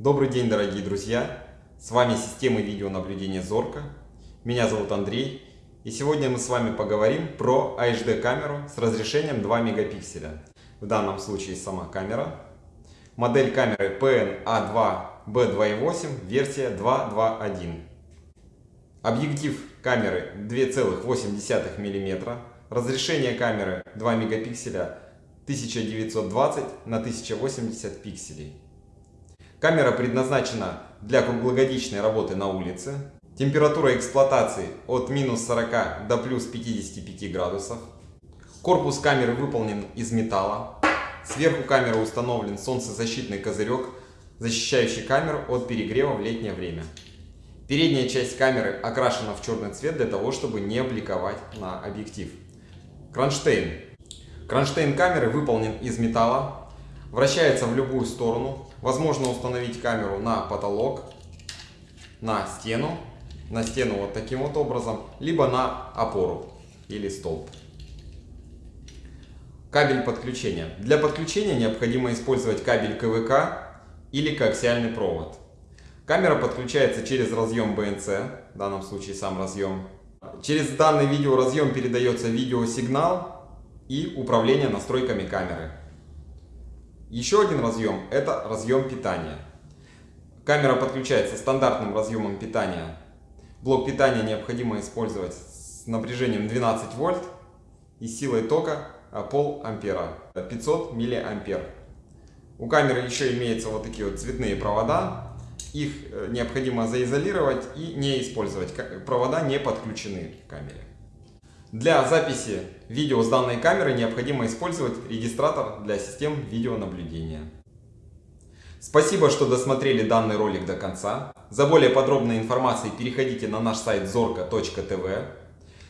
Добрый день, дорогие друзья! С вами система видеонаблюдения Зорка. Меня зовут Андрей. И сегодня мы с вами поговорим про HD камеру с разрешением 2 мегапикселя. В данном случае сама камера. Модель камеры PNA2B2.8, версия 2.2.1. Объектив камеры 2,8 мм. Разрешение камеры 2 мегапикселя 1920 на 1080 пикселей. Камера предназначена для круглогодичной работы на улице. Температура эксплуатации от минус 40 до плюс 55 градусов. Корпус камеры выполнен из металла. Сверху камеры установлен солнцезащитный козырек, защищающий камеру от перегрева в летнее время. Передняя часть камеры окрашена в черный цвет для того, чтобы не бликовать на объектив. Кронштейн. Кронштейн камеры выполнен из металла, Вращается в любую сторону. Возможно установить камеру на потолок, на стену, на стену вот таким вот образом, либо на опору или столб. Кабель подключения. Для подключения необходимо использовать кабель КВК или коаксиальный провод. Камера подключается через разъем BNC, в данном случае сам разъем. Через данный видеоразъем передается видеосигнал и управление настройками камеры. Еще один разъем – это разъем питания. Камера подключается стандартным разъемом питания. Блок питания необходимо использовать с напряжением 12 вольт и силой тока пол ампера, 500 миллиампер. У камеры еще имеются вот такие вот цветные провода. Их э, необходимо заизолировать и не использовать. Провода не подключены к камере. Для записи видео с данной камеры необходимо использовать регистратор для систем видеонаблюдения. Спасибо, что досмотрели данный ролик до конца. За более подробной информацией переходите на наш сайт zorka.tv.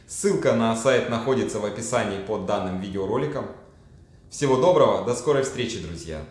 Ссылка на сайт находится в описании под данным видеороликом. Всего доброго, до скорой встречи, друзья!